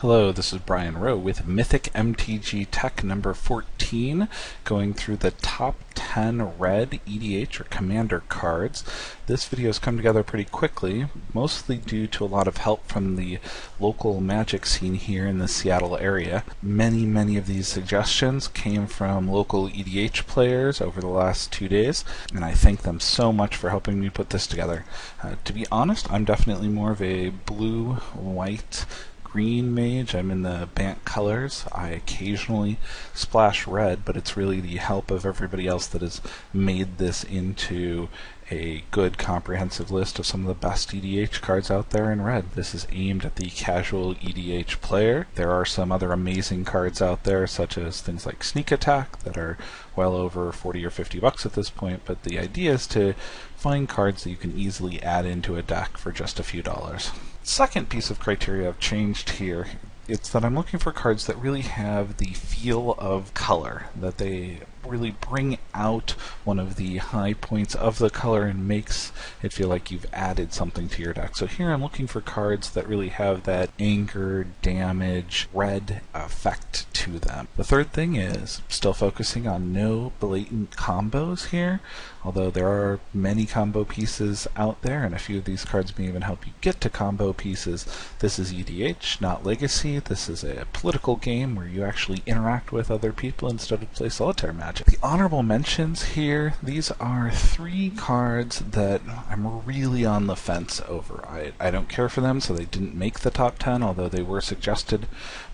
Hello, this is Brian Rowe with Mythic MTG Tech number 14, going through the top 10 red EDH or commander cards. This video has come together pretty quickly, mostly due to a lot of help from the local magic scene here in the Seattle area. Many, many of these suggestions came from local EDH players over the last two days, and I thank them so much for helping me put this together. Uh, to be honest, I'm definitely more of a blue, white, green mage. I'm in the Bant colors. I occasionally splash red, but it's really the help of everybody else that has made this into a good comprehensive list of some of the best EDH cards out there in red. This is aimed at the casual EDH player. There are some other amazing cards out there, such as things like Sneak Attack, that are well over 40 or 50 bucks at this point, but the idea is to find cards that you can easily add into a deck for just a few dollars second piece of criteria I've changed here it's that I'm looking for cards that really have the feel of color, that they really bring out one of the high points of the color and makes it feel like you've added something to your deck. So here I'm looking for cards that really have that anger, damage, red effect to them. The third thing is still focusing on no blatant combos here, although there are many combo pieces out there and a few of these cards may even help you get to combo pieces. This is EDH, not Legacy. This is a political game where you actually interact with other people instead of play solitaire magic. The honorable mentions here, these are three cards that I'm really on the fence over. I, I don't care for them, so they didn't make the top 10, although they were suggested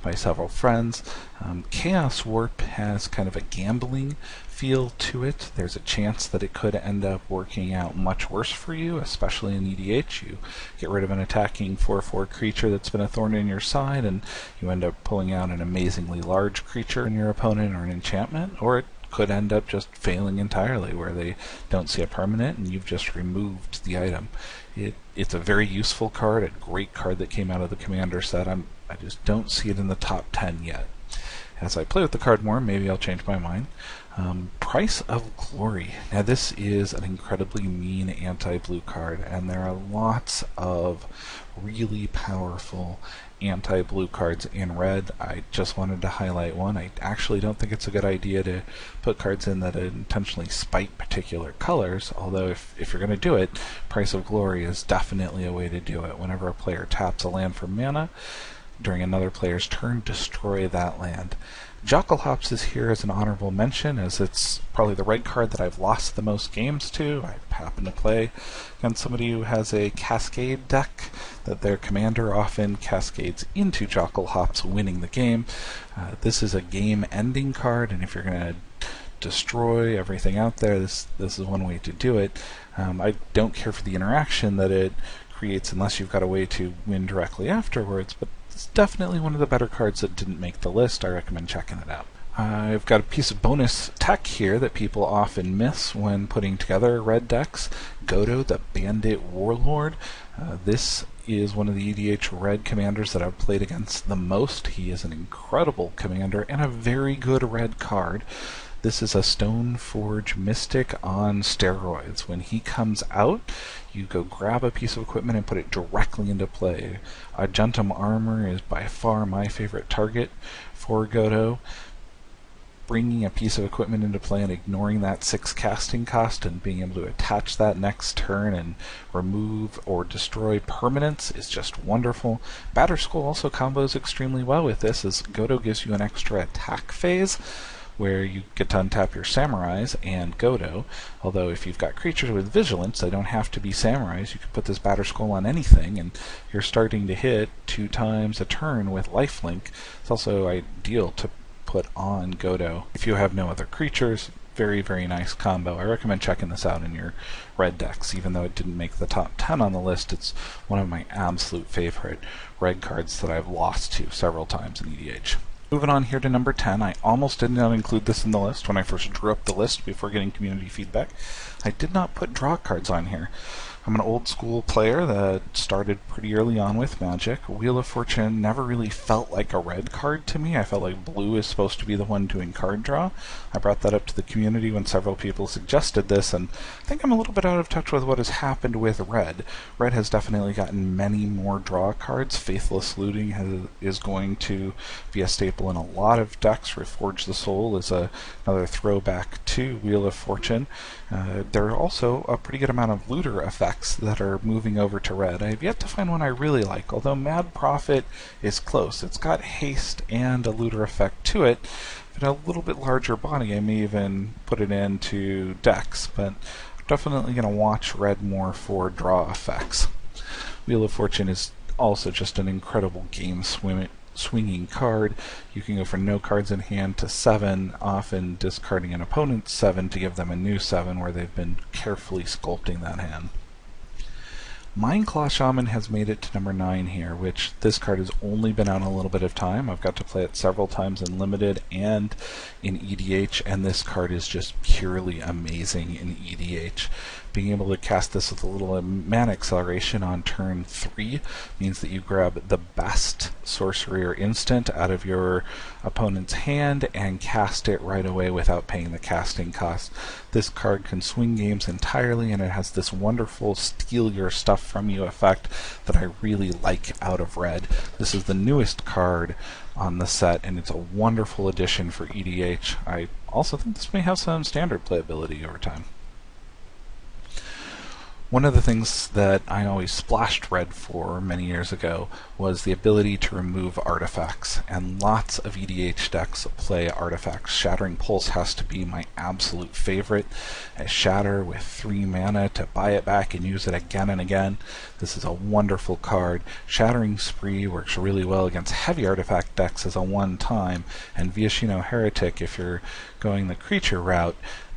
by several friends. Um, Chaos Warp has kind of a gambling feel to it. There's a chance that it could end up working out much worse for you, especially in EDH. You get rid of an attacking 4-4 creature that's been a thorn in your side, and you end up pulling out an amazingly large creature in your opponent or an enchantment, or it could end up just failing entirely, where they don't see a permanent and you've just removed the item. It, it's a very useful card, a great card that came out of the commander set. I'm, I just don't see it in the top 10 yet. As I play with the card more, maybe I'll change my mind. Um, Price of Glory. Now, this is an incredibly mean anti blue card, and there are lots of really powerful anti blue cards in red. I just wanted to highlight one. I actually don't think it's a good idea to put cards in that intentionally spite particular colors, although, if, if you're going to do it, Price of Glory is definitely a way to do it. Whenever a player taps a land for mana, during another player's turn, destroy that land. Jokulhaups is here as an honorable mention, as it's probably the red card that I've lost the most games to. I happen to play against somebody who has a Cascade deck that their commander often cascades into Jokulhaups, winning the game. Uh, this is a game-ending card, and if you're going to destroy everything out there, this this is one way to do it. Um, I don't care for the interaction that it creates unless you've got a way to win directly afterwards, but it's definitely one of the better cards that didn't make the list. I recommend checking it out. I've got a piece of bonus tech here that people often miss when putting together red decks. Godo, the Bandit Warlord. Uh, this is one of the EDH red commanders that I've played against the most. He is an incredible commander and a very good red card. This is a Stoneforge Mystic on steroids. When he comes out, you go grab a piece of equipment and put it directly into play. Argentum Armor is by far my favorite target for Godo. Bringing a piece of equipment into play and ignoring that six casting cost and being able to attach that next turn and remove or destroy permanents is just wonderful. Batterskull also combos extremely well with this as Godo gives you an extra attack phase where you get to untap your samurais and Godo. Although if you've got creatures with vigilance, they don't have to be samurais. You can put this Batterskull on anything, and you're starting to hit two times a turn with lifelink. It's also ideal to put on Godo if you have no other creatures. Very, very nice combo. I recommend checking this out in your red decks. Even though it didn't make the top 10 on the list, it's one of my absolute favorite red cards that I've lost to several times in EDH. Moving on here to number 10, I almost did not include this in the list when I first drew up the list before getting community feedback. I did not put draw cards on here. I'm an old school player that started pretty early on with Magic. Wheel of Fortune never really felt like a red card to me. I felt like blue is supposed to be the one doing card draw. I brought that up to the community when several people suggested this, and I think I'm a little bit out of touch with what has happened with red. Red has definitely gotten many more draw cards. Faithless Looting has, is going to be a staple in a lot of decks. Reforge the Soul is a, another throwback to Wheel of Fortune. Uh, there are also a pretty good amount of looter effects that are moving over to red. I have yet to find one I really like, although Mad Prophet is close. It's got haste and a looter effect to it, but a little bit larger body. I may even put it into decks, but I'm definitely going to watch red more for draw effects. Wheel of Fortune is also just an incredible game swinging card. You can go from no cards in hand to seven, often discarding an opponent's seven to give them a new seven where they've been carefully sculpting that hand. Mindclaw Shaman has made it to number 9 here, which this card has only been out a little bit of time. I've got to play it several times in Limited and in EDH, and this card is just purely amazing in EDH. Being able to cast this with a little uh, mana acceleration on turn 3 means that you grab the best sorcery or instant out of your opponent's hand and cast it right away without paying the casting cost. This card can swing games entirely and it has this wonderful steal your stuff from you effect that I really like out of red. This is the newest card on the set and it's a wonderful addition for EDH. I also think this may have some standard playability over time. One of the things that I always splashed red for many years ago was the ability to remove artifacts, and lots of EDH decks play artifacts. Shattering Pulse has to be my absolute favorite. I shatter with 3 mana to buy it back and use it again and again. This is a wonderful card. Shattering Spree works really well against heavy artifact decks as a one time, and Viashino Heretic, if you're going the creature route,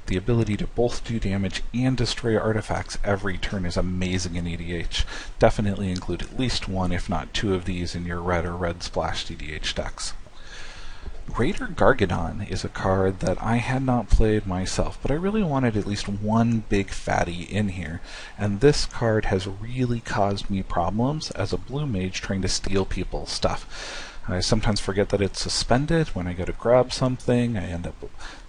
the ability to both do damage and destroy artifacts every turn is amazing in EDH. Definitely include at least one, if not two of these in your red or red splashed EDH decks. Greater Gargadon is a card that I had not played myself, but I really wanted at least one big fatty in here, and this card has really caused me problems as a blue mage trying to steal people's stuff. I sometimes forget that it's suspended when I go to grab something. I end up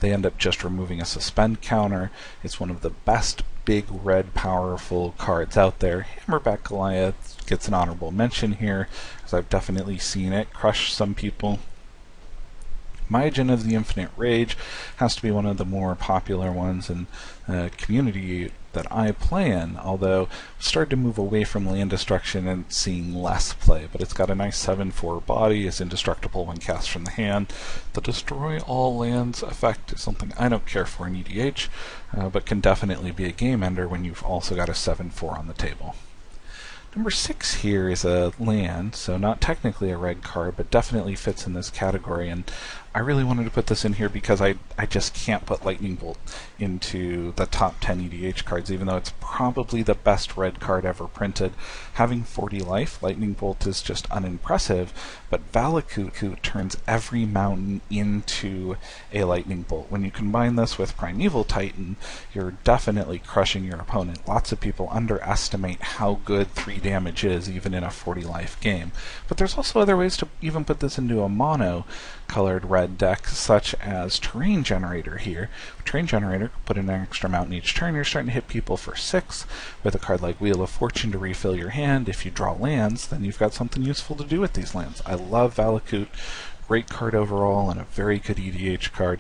they end up just removing a suspend counter. It's one of the best big red powerful cards out there. Hamletback Goliath gets an honorable mention here, as I've definitely seen it crush some people. Myojin of the Infinite Rage has to be one of the more popular ones in uh, community that I play in, although started to move away from land destruction and seeing less play. But it's got a nice 7-4 body, is indestructible when cast from the hand. The destroy all lands effect is something I don't care for in EDH, uh, but can definitely be a game ender when you've also got a 7-4 on the table. Number six here is a land, so not technically a red card, but definitely fits in this category. And I really wanted to put this in here because I, I just can't put Lightning Bolt into the top 10 EDH cards, even though it's probably the best red card ever printed. Having 40 life, Lightning Bolt is just unimpressive, but Valakut turns every mountain into a Lightning Bolt. When you combine this with Primeval Titan, you're definitely crushing your opponent. Lots of people underestimate how good 3 damage is, even in a 40 life game. But there's also other ways to even put this into a mono colored red deck, such as Terrain Generator here. Terrain Generator, put an extra mountain each turn, you're starting to hit people for 6. With a card like Wheel of Fortune to refill your hand, if you draw lands, then you've got something useful to do with these lands. I love Valakut great card overall and a very good EDH card,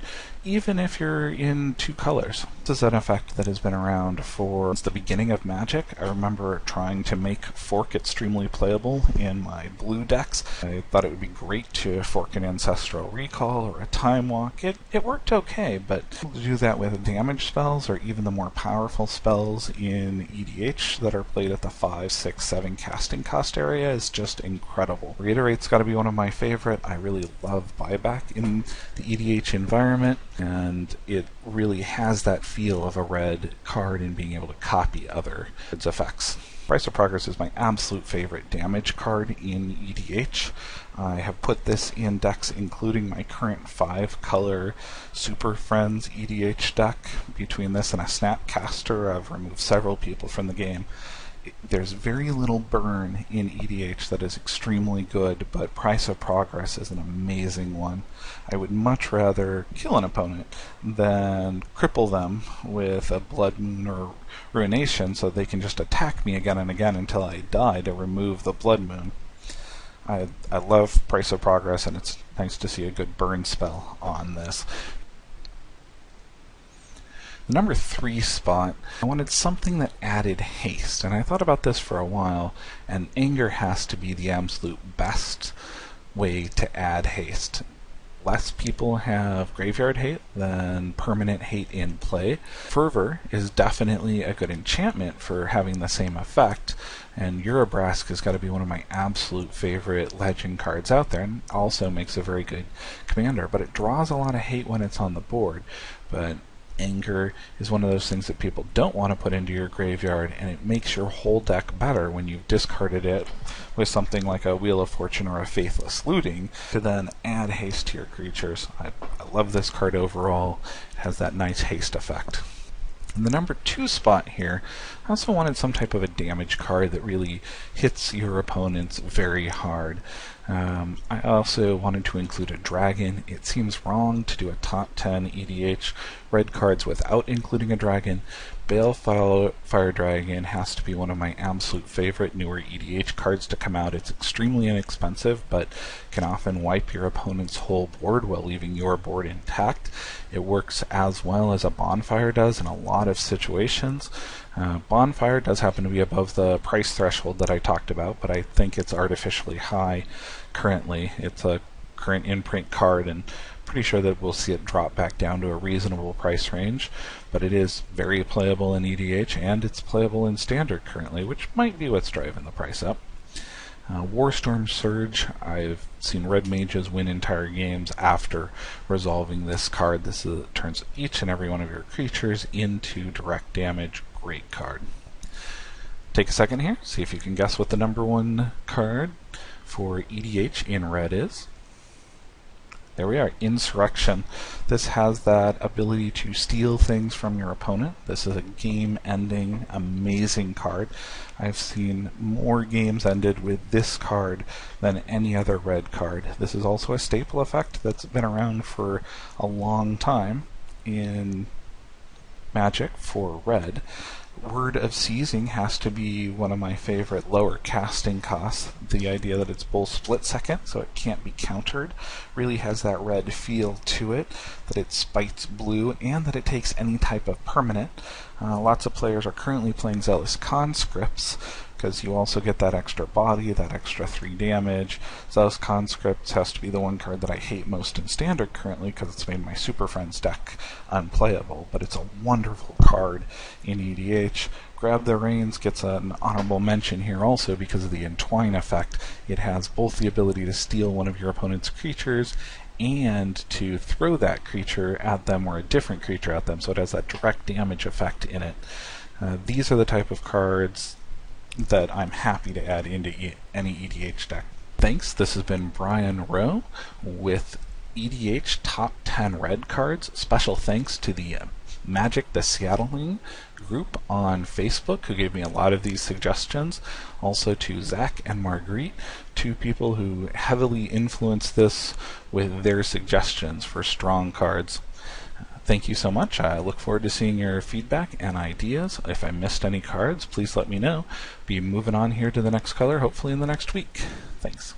even if you're in two colors. This is an effect that has been around for since the beginning of Magic. I remember trying to make Fork extremely playable in my blue decks. I thought it would be great to fork an Ancestral Recall or a Time Walk. It, it worked okay, but to do that with damage spells or even the more powerful spells in EDH that are played at the 5, 6, 7 casting cost area is just incredible. Reiterate's got to be one of my favorite. I really love buyback in the EDH environment, and it really has that feel of a red card in being able to copy other its effects. Price of Progress is my absolute favorite damage card in EDH. I have put this in decks including my current 5 color Super Friends EDH deck. Between this and a Snapcaster, I've removed several people from the game. There's very little burn in EDH that is extremely good, but Price of Progress is an amazing one. I would much rather kill an opponent than cripple them with a Blood Moon or Ruination so they can just attack me again and again until I die to remove the Blood Moon. I, I love Price of Progress, and it's nice to see a good burn spell on this. The number three spot, I wanted something that added haste, and I thought about this for a while, and anger has to be the absolute best way to add haste. Less people have graveyard hate than permanent hate in play. Fervor is definitely a good enchantment for having the same effect, and Urabrask has got to be one of my absolute favorite legend cards out there, and also makes a very good commander, but it draws a lot of hate when it's on the board. But anger is one of those things that people don't want to put into your graveyard, and it makes your whole deck better when you've discarded it with something like a Wheel of Fortune or a Faithless Looting to then add haste to your creatures. I, I love this card overall. It has that nice haste effect. In the number two spot here, I also wanted some type of a damage card that really hits your opponents very hard. Um, I also wanted to include a dragon. It seems wrong to do a top 10 EDH red cards without including a dragon. Balefire Fire Dragon has to be one of my absolute favorite newer EDH cards to come out. It's extremely inexpensive, but can often wipe your opponent's whole board while leaving your board intact. It works as well as a Bonfire does in a lot of situations. Uh, Bonfire does happen to be above the price threshold that I talked about, but I think it's artificially high currently. It's a current in-print card, and pretty sure that we'll see it drop back down to a reasonable price range. But it is very playable in EDH, and it's playable in Standard currently, which might be what's driving the price up. Uh, Warstorm Surge, I've seen red mages win entire games after resolving this card. This is, turns each and every one of your creatures into direct damage. Great card. Take a second here, see if you can guess what the number one card for EDH in red is. There we are, Insurrection. This has that ability to steal things from your opponent. This is a game-ending, amazing card. I've seen more games ended with this card than any other red card. This is also a staple effect that's been around for a long time in Magic for red. Word of Seizing has to be one of my favorite lower casting costs. The idea that it's both split second, so it can't be countered, really has that red feel to it, that it spites blue, and that it takes any type of permanent. Uh, lots of players are currently playing Zealous Conscripts, because you also get that extra body, that extra 3 damage. Zealous Conscripts has to be the one card that I hate most in Standard currently because it's made my Super Friends deck unplayable, but it's a wonderful card in EDH. Grab the Reins gets an honorable mention here also because of the Entwine effect. It has both the ability to steal one of your opponent's creatures and to throw that creature at them or a different creature at them, so it has that direct damage effect in it. Uh, these are the type of cards that I'm happy to add into e any EDH deck. Thanks, this has been Brian Rowe with EDH Top 10 Red Cards. Special thanks to the uh, Magic the Seattling group on Facebook who gave me a lot of these suggestions. Also to Zach and Marguerite, two people who heavily influenced this with their suggestions for strong cards. Thank you so much. I look forward to seeing your feedback and ideas. If I missed any cards, please let me know. Be moving on here to the next color, hopefully in the next week. Thanks.